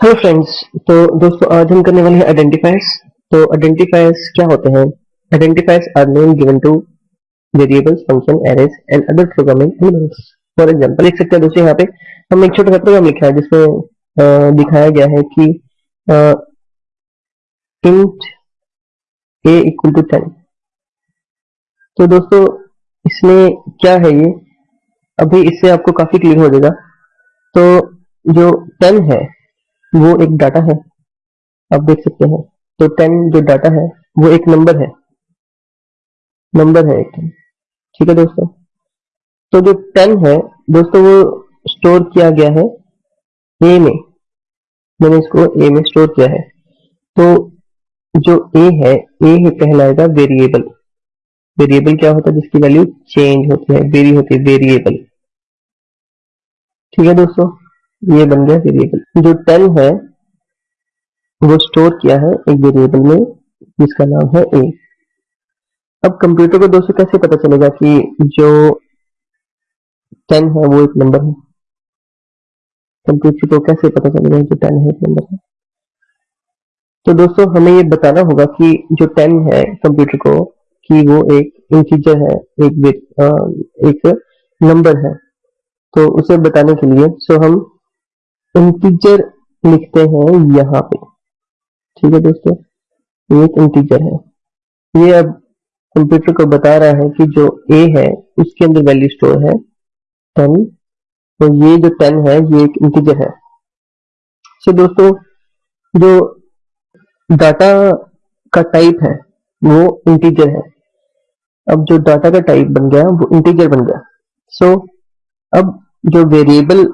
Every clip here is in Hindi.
हेलो फ्रेंड्स तो दोस्तों, आज हम करने वाले हैं आइडेंटिफायर्स तो आइडेंटिफायर्स क्या होते हैं? Identifiers are name given to variables function arrays and other programming elements for example लिख सकते हैं दोस्तों, यहाँ पे हम एक छोटा सा प्रोग्राम लिखा है, जिसमें दिखाया गया है कि int a equal to ten तो दोस्तों, इसमें क्या है ये? अभी इससे आपको काफ़ी क्लियर हो जाएगा। तो जो टेन है वो एक डाटा है। आप देख सकते हैं। तो टेन जो डाटा है, वो एक नंबर है। नंबर है एक ठीक है दोस्तों? तो जो टेन है, दोस्तों वो स्टोर किया गया है ए में। मैंने इसको ए में स्टोर किया है। तो जो ए है ए है कहलाएगा वेरिएबल वेरिएबल क्या होता है? जिसकी वैल्यू चेंज होती है वेरी होती है वेरिएबल ठीक है दोस्तों? ये बन गया वेरिएबल जो टेन है वो स्टोर किया है एक वेरिएबल में जिसका नाम है ए अब कंप्यूटर को दोस्तों कैसे पता चलेगा कि जो टेन है वो एक नंबर है? कंप्यूटर को कैसे पता चलेगा जो टेन है एक नंबर है? तो दोस्तों हमें ये बताना होगा कि जो टेन है कंप्यूटर को कि वो एक इंटीजर है एक आ, एक नंबर है। तो उसे बताने के लिए सो हम इंटीजर लिखते हैं यहाँ पे। ठीक है दोस्तों? ये एक इंटीजर है। ये अब कंप्यूटर को बता रहा है कि जो ए है उसके अंदर वैल्यू स्टोर है टेन तो ये जो टेन है ये एक इंटीजर है। सो दोस्तों जो डाटा का टाइप है वो इंटीजर है। अब जो डाटा का टाइप बन गया वो इंटीजर बन गया। सो so, अब जो वेरिएबल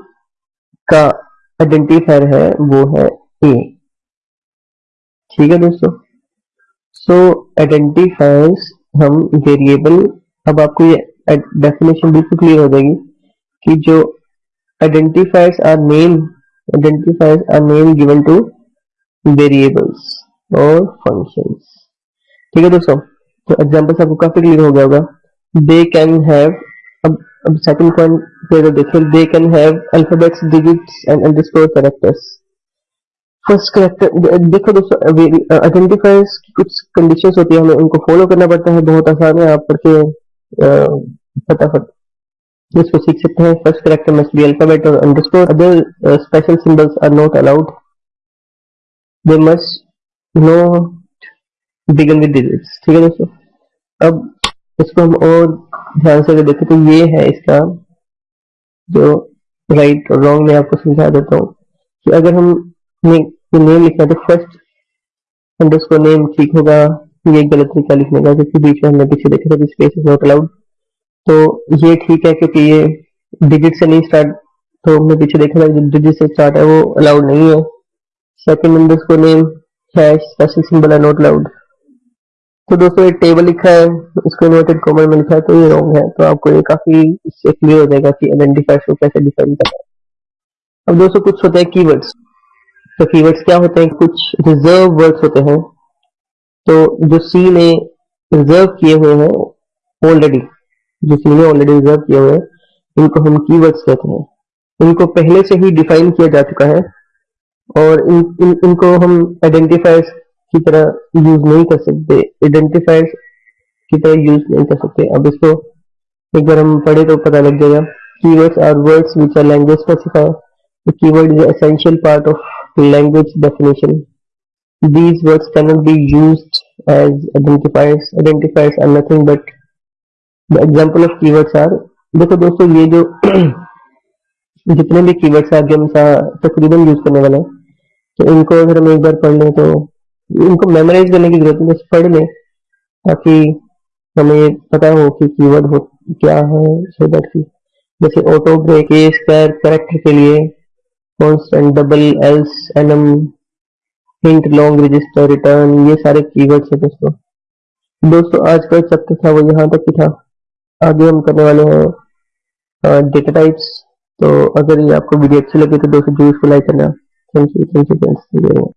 का आइडेंटिफायर है, वो है ए ठीक है दोस्तों? सो आइडेंटिफायर्स हम वेरिएबल अब आपको ये डेफिनेशन बिल्कुल क्लियर हो जाएगी कि जो identifiers are name identifiers are name given to variables और फ़ंक्शंस ठीक है दोस्तों? तो एग्जांपल्स आपको काफ़ी क्लियर हो गया होगा. दे कैन हैव अब सेकंड पॉइंट पे अगर देखें they can have alphabets digits and underscore characters first character देखो दोस्तों आइडेंटिफायर्स की कुछ कंडीशंस होती है, हमें उनको फॉलो करना पड़ता है, बहुत आसान है, आप पढ़ के फटाफट इसको सीख सकते हैं। First character must be alphabet और underscore other special symbols are not allowed they must no begin with digits ठीक है दोस्तों? अब इसको हम और ध्यान से अगर देखें तो ये है इसका जो राइट और रॉन्ग में आपको समझा देता हूँ कि अगर हम ने, नेम लिखना तो फ़र्स्ट अंडरस्कोर नेम ठीक होगा ये गलत तरीका लिखने का क्योंकि बीच में हमने पीछे देखे थे स्पेस इज़ नॉट अलाउड तो ये ठीक है क्योंकि ये डिजिट से नहीं स्टार्ट तो हमने पीछे देखा था डिजिट से स्टार्ट है वो अलाउड नहीं है। Second underscore name hash special symbol are not allowed तो दोस्तों एक टेबल लिखा है इसको इन्वर्टेड कॉमन में लिखा है तो ये रॉन्ग है। तो आपको ये काफ़ी इससे क्लियर हो जाएगा कि आइडेंटिफायर को कैसे डिफाइन करना है। अब दोस्तों कुछ होते हैं कीवर्ड्स तो कीवर्ड्स क्या होते हैं? कुछ रिज़र्व वर्ड्स होते हैं। तो जो सी ने रिज़र्व किए हुए हैं ऑलरेडी जो सी ने ऑलरेडी रिज़र्व किए हुए हैं इनको हम कीवर्ड्स कहते हैं। इनको पहले से ही डिफाइन किया जा चुका है और इन, इन इनको हम आइडेंटिफायर्स की तरह यूज़ नहीं कर सकते आइडेंटिफायर्स की तरह यूज़ नहीं कर सकते। अब इसको एक बार हम पढ़े तो पता लग जाएगा। Keywords are words which are language specifier the keyword is essential part of language definition these words cannot be used as identifiers. Identifiers are nothing but the example of keywords are. देखो दोस्तों, ये जो जितने भी कीवर्ड्स आगे हम तकरीबन यूज़ करने वाले हैं। तो इनको अगर हम एक बार पढ़ लें तो इनको मेमोराइज करने की ज़रूरत नहीं, बस पढ़ लें, ताकि हमें पता हो कि कीवर्ड हो, क्या है सो दैट की जैसे auto break a square character के लिए constant double else enum int long register return ये सारे कीवर्ड्स है दोस्तों। दोस्तों आज का चैप्टर था, वो यहाँ तक ही था। आगे हम करने वाले हैं डेटा टाइप्स तो अगर ये आपको वीडियो अच्छी लगे तो दोस्तों, ज़रूर को लाइक करना। Thank you thank you friends